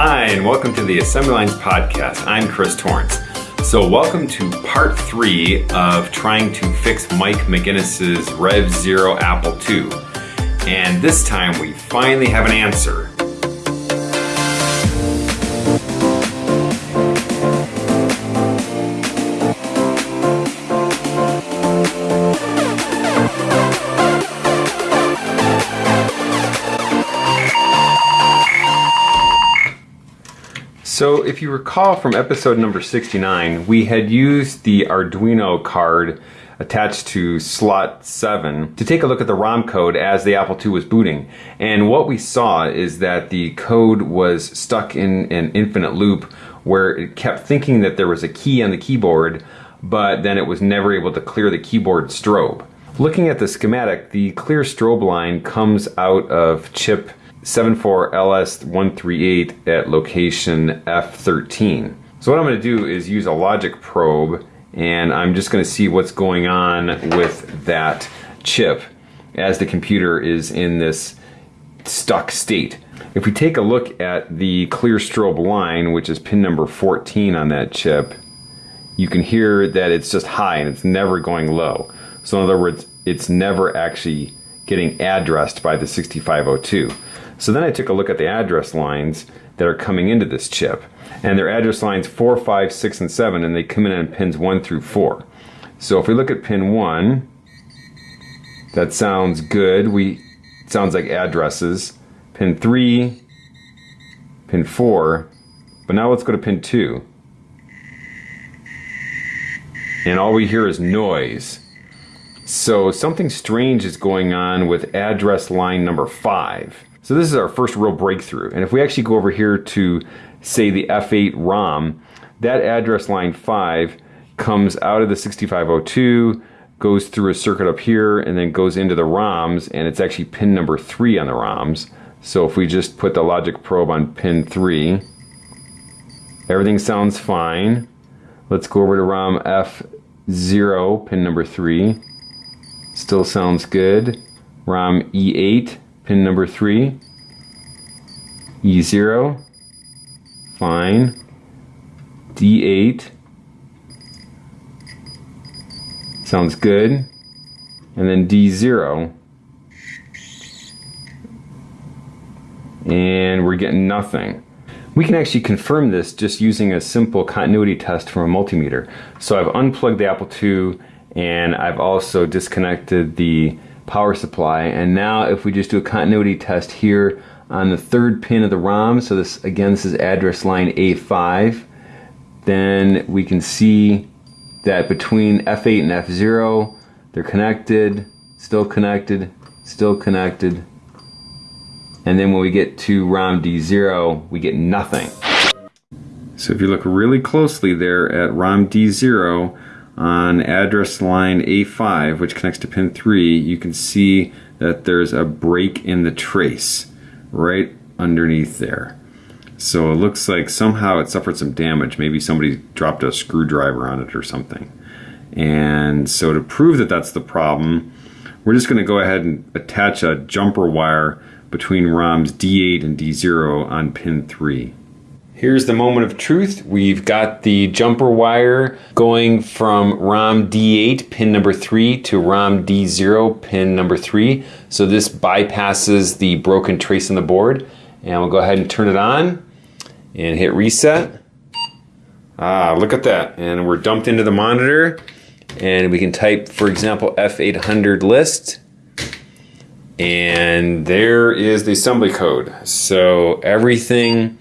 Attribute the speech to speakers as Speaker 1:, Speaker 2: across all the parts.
Speaker 1: Hi, and welcome to the Assembly Lines Podcast. I'm Chris Torrence. So, welcome to part three of trying to fix Mike McGinnis's Rev Zero Apple II. And this time we finally have an answer. So if you recall from episode number 69, we had used the Arduino card attached to slot 7 to take a look at the ROM code as the Apple II was booting. And what we saw is that the code was stuck in an infinite loop where it kept thinking that there was a key on the keyboard, but then it was never able to clear the keyboard strobe. Looking at the schematic, the clear strobe line comes out of chip 74LS138 at location F13. So what I'm going to do is use a logic probe and I'm just going to see what's going on with that chip as the computer is in this stuck state. If we take a look at the clear strobe line, which is pin number 14 on that chip, you can hear that it's just high and it's never going low. So in other words, it's never actually getting addressed by the 6502. So then I took a look at the address lines that are coming into this chip. And they're address lines 4, 5, 6, and 7, and they come in on pins 1 through 4. So if we look at pin 1, that sounds good. We sounds like addresses. Pin 3, pin 4, but now let's go to pin 2. And all we hear is noise. So something strange is going on with address line number 5. So this is our first real breakthrough. And if we actually go over here to, say, the F8 ROM, that address line 5 comes out of the 6502, goes through a circuit up here, and then goes into the ROMs, and it's actually pin number 3 on the ROMs. So if we just put the logic probe on pin 3, everything sounds fine. Let's go over to ROM F0, pin number 3. Still sounds good. ROM E8, pin number 3. E0, fine. D8, sounds good. And then D0, and we're getting nothing. We can actually confirm this just using a simple continuity test from a multimeter. So I've unplugged the Apple II and I've also disconnected the power supply. And now if we just do a continuity test here on the third pin of the ROM so this again this is address line A5 then we can see that between F8 and F0 they're connected still connected still connected. And then when we get to ROM D0 we get nothing. So if you look really closely there at ROM D0 on address line A5, which connects to pin 3, you can see that there's a break in the trace right underneath there. So it looks like somehow it suffered some damage. Maybe somebody dropped a screwdriver on it or something. And so to prove that that's the problem, we're just going to go ahead and attach a jumper wire between ROMs D8 and D0 on pin 3. Here's the moment of truth. We've got the jumper wire going from ROM D8 pin number 3 to ROM D0 pin number 3. So this bypasses the broken trace on the board. And we'll go ahead and turn it on and hit reset. Ah, look at that. And we're dumped into the monitor and we can type, for example, F800 list. And there is the assembly code. So everything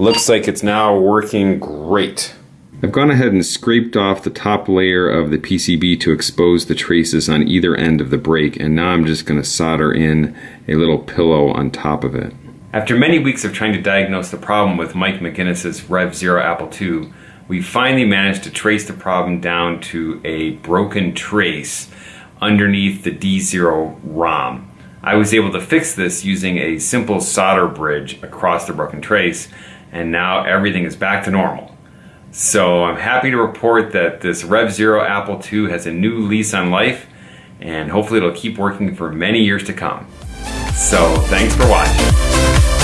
Speaker 1: Looks like it's now working great. I've gone ahead and scraped off the top layer of the PCB to expose the traces on either end of the break and now I'm just going to solder in a little pillow on top of it. After many weeks of trying to diagnose the problem with Mike McGinnis's Rev Zero Apple II, we finally managed to trace the problem down to a broken trace underneath the D0 ROM. I was able to fix this using a simple solder bridge across the broken trace and now everything is back to normal. So I'm happy to report that this Rev Zero Apple II has a new lease on life and hopefully it'll keep working for many years to come. So thanks for watching.